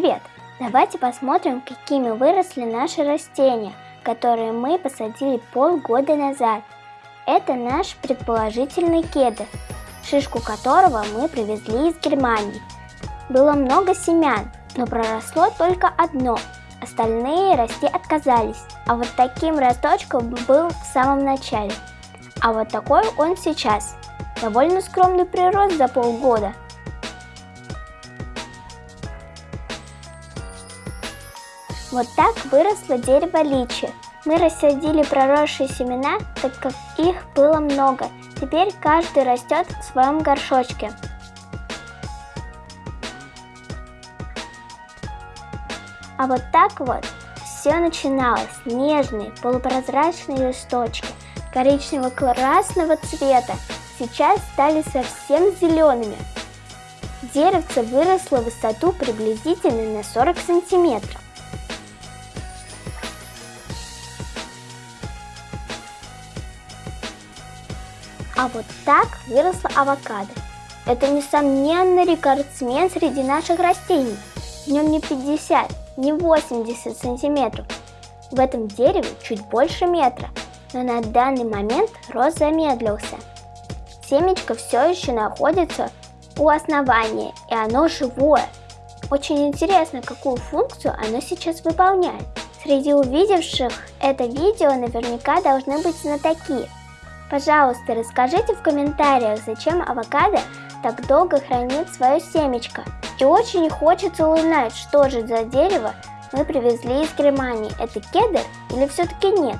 Привет! Давайте посмотрим, какими выросли наши растения, которые мы посадили полгода назад. Это наш предположительный кедр, шишку которого мы привезли из Германии. Было много семян, но проросло только одно, остальные расти отказались. А вот таким росточком был в самом начале. А вот такой он сейчас. Довольно скромный прирост за полгода. Вот так выросло дерево личи. Мы рассадили проросшие семена, так как их было много. Теперь каждый растет в своем горшочке. А вот так вот все начиналось. Нежные, полупрозрачные листочки коричнево-красного цвета сейчас стали совсем зелеными. Деревце выросло в высоту приблизительно на 40 сантиметров. А вот так выросла авокадо. Это, несомненно, рекордсмен среди наших растений. В нем не 50, не 80 сантиметров. В этом дереве чуть больше метра, но на данный момент рост замедлился. Семечко все еще находится у основания, и оно живое. Очень интересно, какую функцию оно сейчас выполняет. Среди увидевших это видео наверняка должны быть знатоки, Пожалуйста, расскажите в комментариях, зачем авокадо так долго хранит свое семечко. И очень хочется узнать, что же за дерево мы привезли из Германии. Это кедр или все-таки нет?